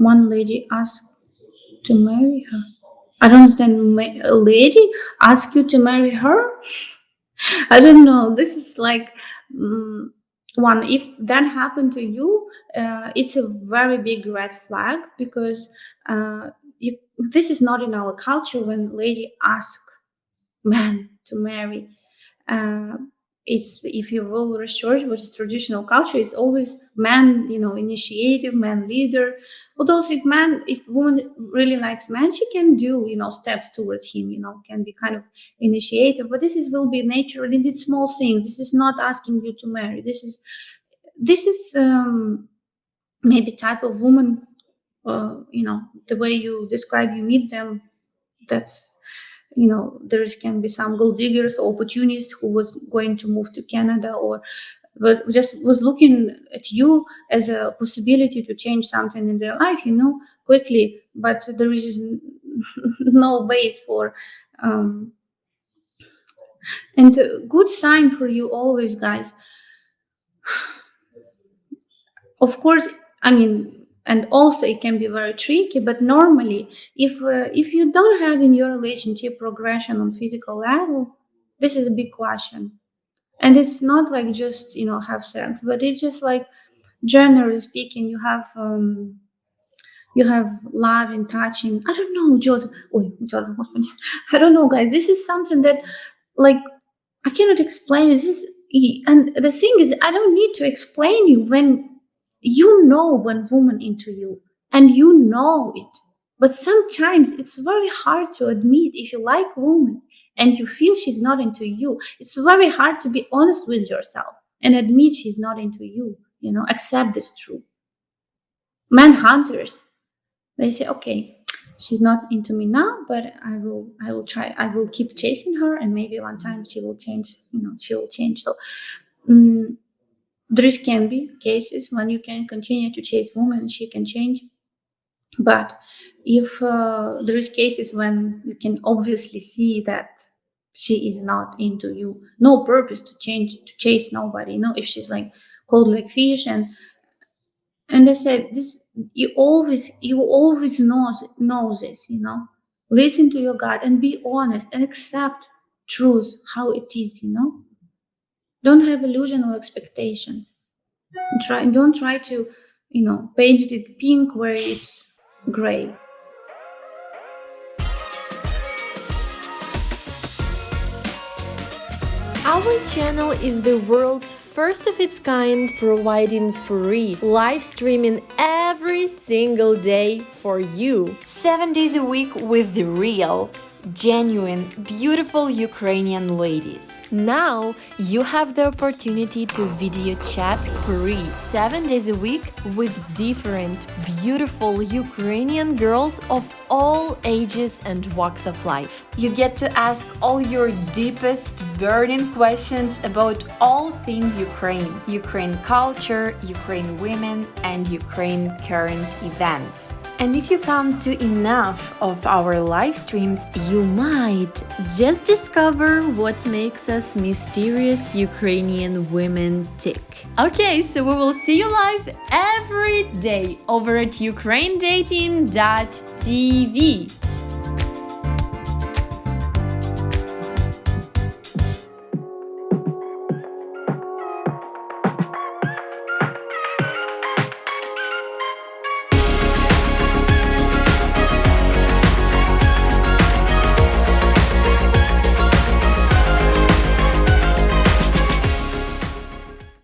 one lady asked to marry her. I don't understand. A lady ask you to marry her? I don't know. This is like mm, one. If that happened to you, uh, it's a very big red flag because uh, you, this is not in our culture. When lady ask man to marry, uh, it's if you will research what is traditional culture, it's always man, you know, initiative, man leader. Although if man, if woman really likes man, she can do, you know, steps towards him, you know, can be kind of initiative. But this is will be natural in these small things. This is not asking you to marry. This is this is um, maybe type of woman, uh, you know, the way you describe you meet them. That's you know there can be some gold diggers or opportunists who was going to move to canada or but just was looking at you as a possibility to change something in their life you know quickly. But there is no base for um and good sign for you always guys. Of course i mean and also it can be very tricky but normally if uh, if you don't have in your relationship progression on physical level this is a big question. And it's not like just you know have sex but it's just like generally speaking you have um you have love and touching. I don't know joseph joseph i don't know guys. This is something that like i cannot explain. This is and the thing is i don't need to explain you when you know when woman into you and you know it. But sometimes it's very hard to admit if you like woman and you feel she's not into you. It's very hard to be honest with yourself and admit she's not into you you know accept this truth. Man hunters they say okay she's not into me now but i will i will try i will keep chasing her and maybe one time she will change you know she will change. So um, there can be cases when you can continue to chase women she can change. But if uh, there is cases when you can obviously see that she is not into you no purpose to change to chase nobody you know if she's like cold like fish and and i said this you always you always knows know this you know. Listen to your gut and be honest and accept truth how it is you know don't have illusional expectations. Try don't try to you know paint it pink where it's gray. Our channel is the world's first of its kind, providing free live streaming every single day for you. Seven days a week with the real, genuine, beautiful Ukrainian ladies. Now you have the opportunity to video chat free 7 days a week with different, beautiful Ukrainian girls of all ages and walks of life. You get to ask all your deepest burning questions about all things Ukraine, Ukraine culture, Ukraine women, and Ukraine current events. And if you come to enough of our live streams, you might just discover what makes us mysterious Ukrainian women tick. Okay, so we will see you live every day over at ukrainedating.tv.